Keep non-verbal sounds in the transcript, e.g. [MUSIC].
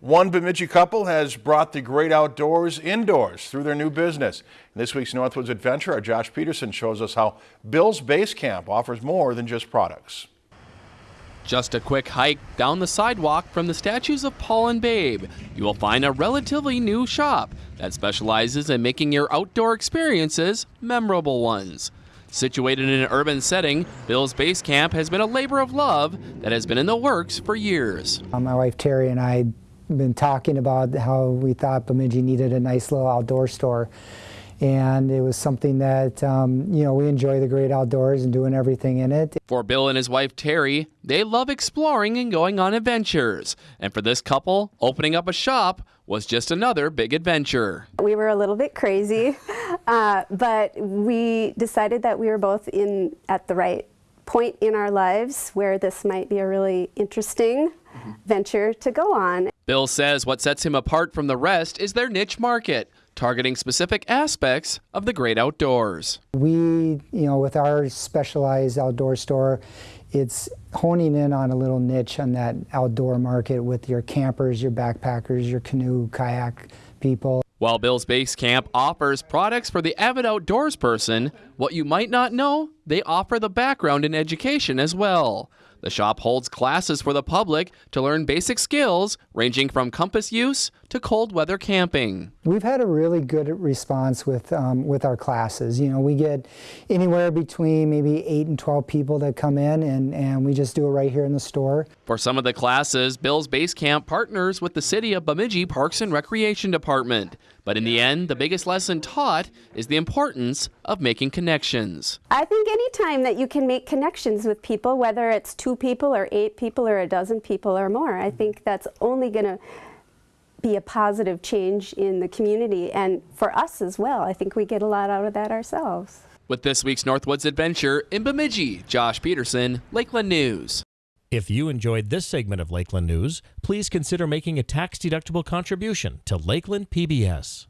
One Bemidji couple has brought the great outdoors indoors through their new business. In this week's Northwoods Adventure, our Josh Peterson shows us how Bill's Base Camp offers more than just products. Just a quick hike down the sidewalk from the statues of Paul and Babe, you will find a relatively new shop that specializes in making your outdoor experiences memorable ones. Situated in an urban setting, Bill's Base Camp has been a labor of love that has been in the works for years. Uh, my wife Terry and I been talking about how we thought Bemidji needed a nice little outdoor store. And it was something that, um, you know, we enjoy the great outdoors and doing everything in it. For Bill and his wife Terry, they love exploring and going on adventures. And for this couple, opening up a shop was just another big adventure. We were a little bit crazy, [LAUGHS] uh, but we decided that we were both in at the right point in our lives where this might be a really interesting mm-hmm. venture to go on. Bill says what sets him apart from the rest is their niche market, targeting specific aspects of the great outdoors. We, you know, with our specialized outdoor store, it's honing in on a little niche on that outdoor market with your campers, your backpackers, your canoe, kayak people. While Bill's Base Camp offers products for the avid outdoors person, what you might not know, they offer the background in education as well. The shop holds classes for the public to learn basic skills ranging from compass use to cold weather camping. We've had a really good response with, um, with our classes. You know, we get anywhere between maybe 8 and 12 people that come in and, and we just do it right here in the store. For some of the classes, Bill's Base Camp partners with the City of Bemidji Parks and Recreation Department. But in the end, the biggest lesson taught is the importance of making connections. I think anytime that you can make connections with people, whether it's two people or eight people or a dozen people or more, I think that's only going to be a positive change in the community and for us as well. I think we get a lot out of that ourselves. With this week's Northwoods Adventure in Bemidji, Josh Peterson, Lakeland News. If you enjoyed this segment of Lakeland News, please consider making a tax-deductible contribution to Lakeland PBS.